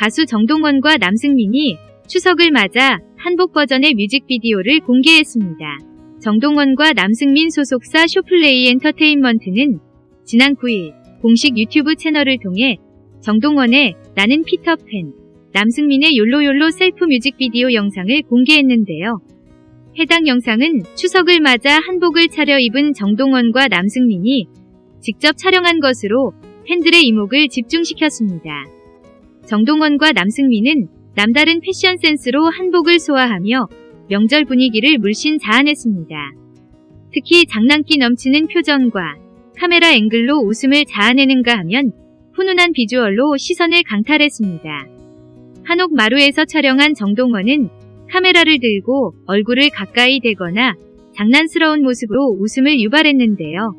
가수 정동원과 남승민이 추석을 맞아 한복 버전의 뮤직비디오를 공개했습니다. 정동원과 남승민 소속사 쇼플레이 엔터테인먼트는 지난 9일 공식 유튜브 채널을 통해 정동원의 나는 피터팬, 남승민의 욜로욜로 셀프 뮤직비디오 영상을 공개했는데요. 해당 영상은 추석을 맞아 한복을 차려입은 정동원과 남승민이 직접 촬영한 것으로 팬들의 이목을 집중시켰습니다. 정동원과 남승민은 남다른 패션 센스로 한복을 소화하며 명절 분위기를 물씬 자아냈습니다. 특히 장난기 넘치는 표정과 카메라 앵글로 웃음을 자아내는가 하면 훈훈한 비주얼로 시선을 강탈했습니다. 한옥 마루에서 촬영한 정동원은 카메라를 들고 얼굴을 가까이 대거나 장난스러운 모습으로 웃음을 유발했는데요.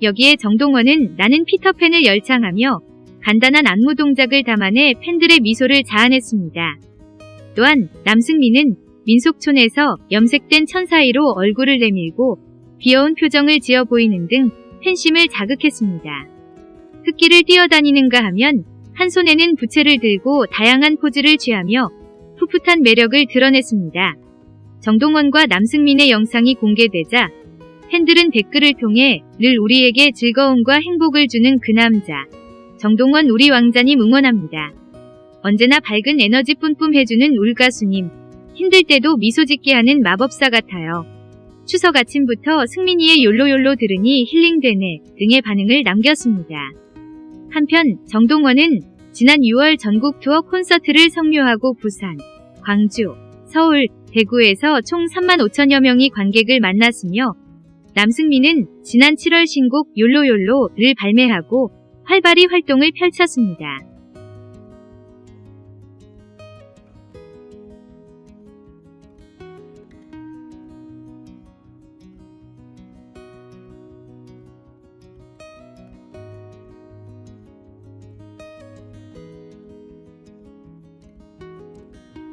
여기에 정동원은 나는 피터팬을 열창하며 간단한 안무 동작을 담아내 팬들의 미소를 자아냈습니다. 또한 남승민은 민속촌에서 염색된 천 사이로 얼굴을 내밀고 귀여운 표정을 지어 보이는 등 팬심을 자극했습니다. 흙길을 뛰어다니는가 하면 한 손에는 부채를 들고 다양한 포즈를 취하며 풋풋한 매력을 드러냈습니다. 정동원과 남승민의 영상이 공개되자 팬들은 댓글을 통해 늘 우리에게 즐거움과 행복을 주는 그 남자 정동원 우리 왕자님 응원합니다. 언제나 밝은 에너지 뿜뿜 해주는 울가수님 힘들 때도 미소 짓게 하는 마법사 같아요. 추석 아침부터 승민이의 욜로욜로 들으니 힐링되네 등의 반응을 남겼습니다. 한편 정동원은 지난 6월 전국 투어 콘서트를 성료하고 부산, 광주, 서울, 대구에서 총 3만 5천여 명이 관객을 만났으며 남승민은 지난 7월 신곡 욜로욜로를 발매하고 활발히 활동을 펼쳤습니다.